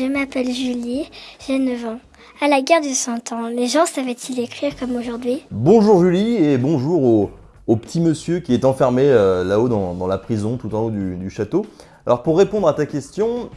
Je m'appelle Julie, j'ai 9 ans. À la guerre du Cent Ans, les gens savaient-ils écrire comme aujourd'hui? Bonjour Julie et bonjour au, petit monsieur qui est enfermé euh, là-haut dans, la prison, tout en haut du château. Alors pour répondre à ta question,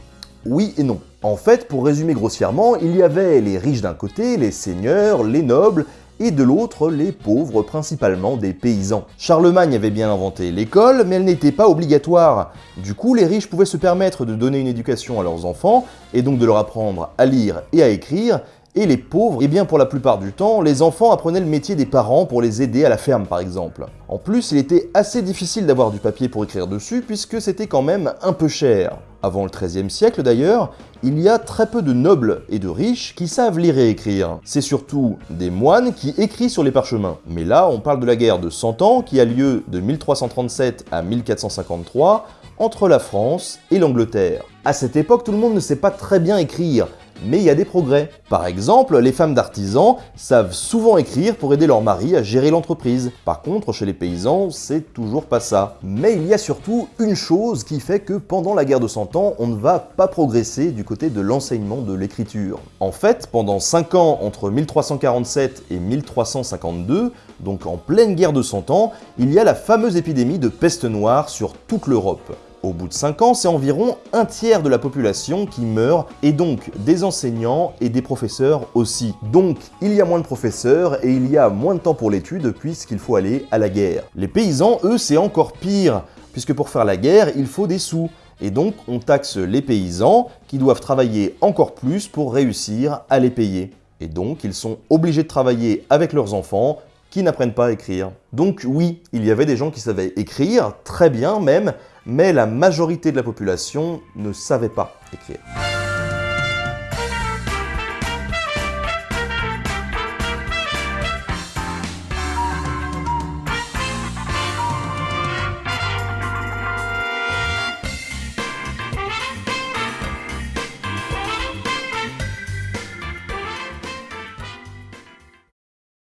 oui et non. En fait, pour résumer grossièrement, il y avait les riches d'un côté, les seigneurs, les nobles, et de l'autre les pauvres, principalement des paysans. Charlemagne avait bien inventé l'école, mais elle n'était pas obligatoire. Du coup, les riches pouvaient se permettre de donner une éducation à leurs enfants, et donc de leur apprendre à lire et à écrire, et les pauvres, eh bien pour la plupart du temps, les enfants apprenaient le métier des parents pour les aider à la ferme par exemple. En plus, il était assez difficile d'avoir du papier pour écrire dessus puisque c'était quand même un peu cher. Avant le XIIIe siècle d'ailleurs, il y a très peu de nobles et de riches qui savent lire et écrire. C'est surtout des moines qui écrivent sur les parchemins. Mais là, on parle de la guerre de 100 ans qui a lieu de 1337 à 1453 entre la France et l'Angleterre. À cette époque, tout le monde ne sait pas très bien écrire, mais il y a des progrès. Par exemple, les femmes d'artisans savent souvent écrire pour aider leur mari à gérer l'entreprise. Par contre, chez les paysans, c'est toujours pas ça. Mais il y a surtout une chose qui fait que pendant la guerre de 100 ans, on ne va pas progresser du côté de l'enseignement de l'écriture. En fait, pendant 5 ans, entre 1347 et 1352, donc en pleine guerre de 100 ans, il y a la fameuse épidémie de peste noire sur toute l'Europe. Au bout de 5 ans, c'est environ un tiers de la population qui meurt, et donc des enseignants et des professeurs aussi. Donc, il y a moins de professeurs et il y a moins de temps pour l'étude puisqu'il faut aller à la guerre. Les paysans, eux, c'est encore pire, puisque pour faire la guerre, il faut des sous. Et donc, on taxe les paysans qui doivent travailler encore plus pour réussir à les payer. Et donc, ils sont obligés de travailler avec leurs enfants qui n'apprennent pas à écrire. Donc oui, il y avait des gens qui savaient écrire, très bien même, mais la majorité de la population ne savait pas écrire.